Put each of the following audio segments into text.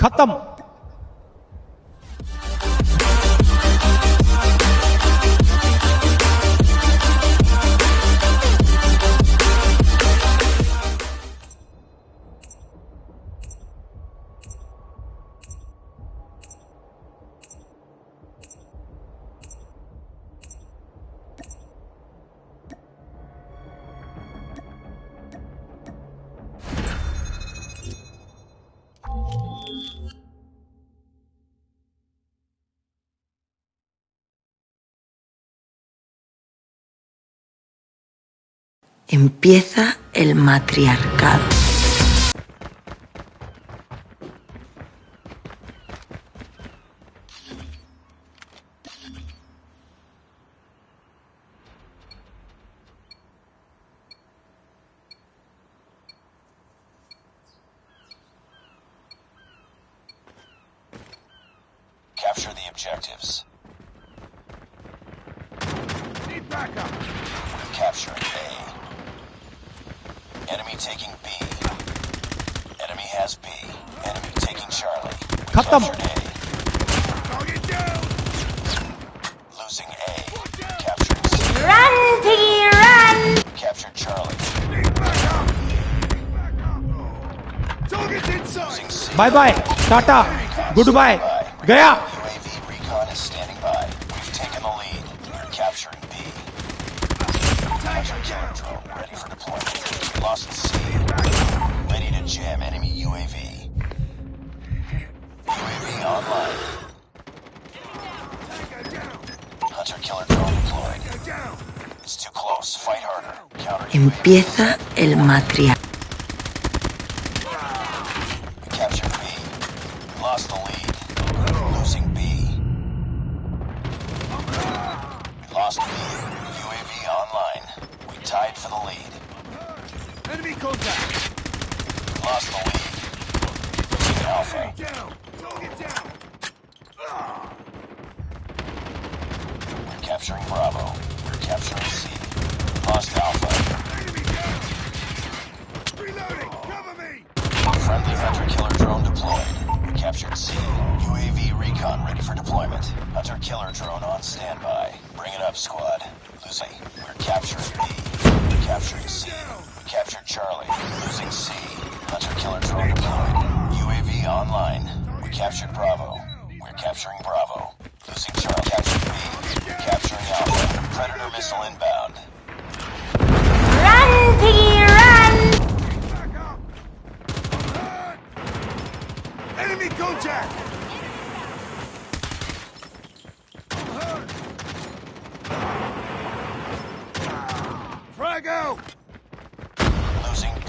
खत्म। Empieza el matriarcado. Capture the objectives. Capturing A. Enemy taking B. Enemy has B. Enemy taking Charlie. We Cut them. A. Losing A. Capturing C. Run, Tiggy, run! Captured Charlie. Back up. Back up. Oh. Losing C. Bye bye. Tata. Goodbye. Gaya. Lost C. Ready to jam enemy UAV. UAV online. Hunter killer drone deployed. It's too close. Fight harder. Counter UAV. Empieza el matriarcado. We B. Lost the lead. Losing B. Lost B. UAV online. We tied for the lead. Enemy contact. Lost the lead. Alpha. Down. Target down. We're capturing Bravo. We're capturing C. Lost Alpha. Enemy down. Reloading. Cover me. Friendly hunter killer drone deployed. We captured C. UAV recon ready for deployment. Hunter killer drone on standby. Bring it up, squad. Losing. We're capturing B. We're capturing C. We captured Charlie. Losing C. Hunter killer drone deployed. UAV online. We captured Bravo. We're capturing Bravo. Losing Charlie. Captured B. We're capturing Alpha. Predator missile inbound. Run, Piggy, run! Back up. Hurt. Enemy contact.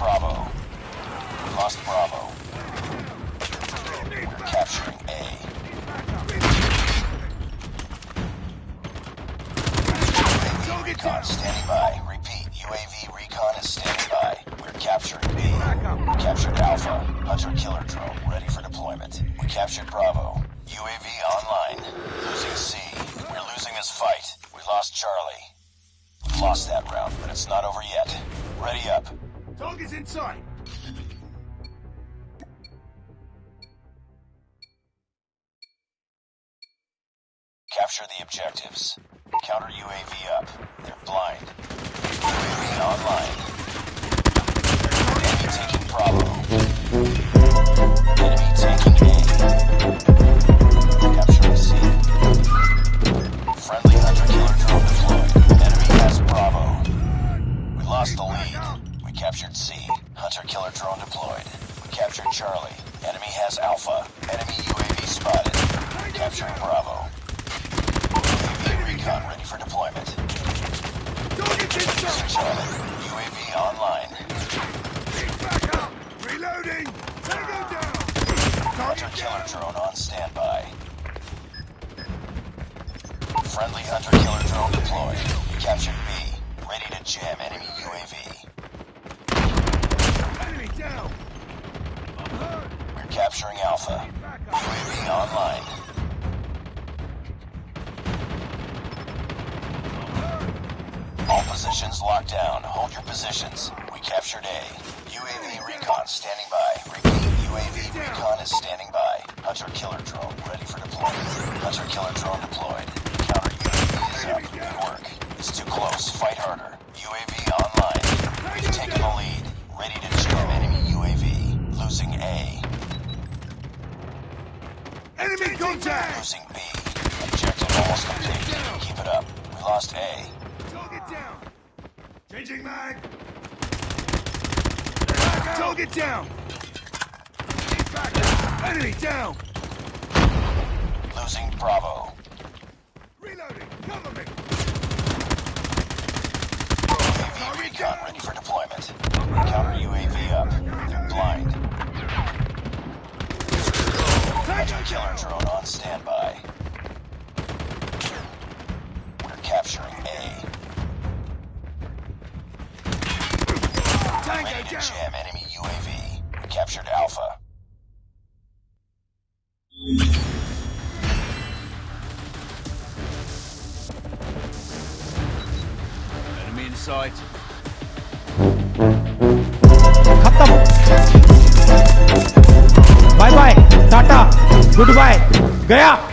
Bravo. We lost Bravo. We're capturing A. UAV recon standing by. Repeat, UAV recon is standing by. We're capturing B. We captured Alpha. Hunter killer drone ready for deployment. We captured Bravo. UAV online. Losing C. We're losing this fight. We lost Charlie. We lost that round, but it's not over yet. Ready up. Target's in sight. Capture the objectives. Counter UAV up. They're blind. UAV online. Enemy taking Bravo. Enemy taking A. We captured Charlie. Enemy has Alpha. Enemy UAV spotted. Capturing Bravo. UAV recon ready for deployment. Sight. Charlie, UAV online. Need backup. Reloading. Tango down. Hunter killer drone on standby. Friendly hunter killer drone deployed. We captured B. Ready to jam enemy UAV. capturing Alpha. UAV online. All positions locked down. Hold your positions. We captured A. UAV recon standing by. Repeat, UAV recon is standing by. Hunter killer drone ready for deployment. Hunter killer drone deployed. Contact! Losing B. Objective almost complete. Keep it up. We lost A. Target down! Changing mag! Target down! Enemy down! Losing Bravo. Reloading! Cover me! UAV recon ready for deployment. Counter UAV up. Tango down. jam enemy UAV. We captured Alpha. Enemy in sight. Khatam. Bye bye. Tata. Goodbye. Gaya.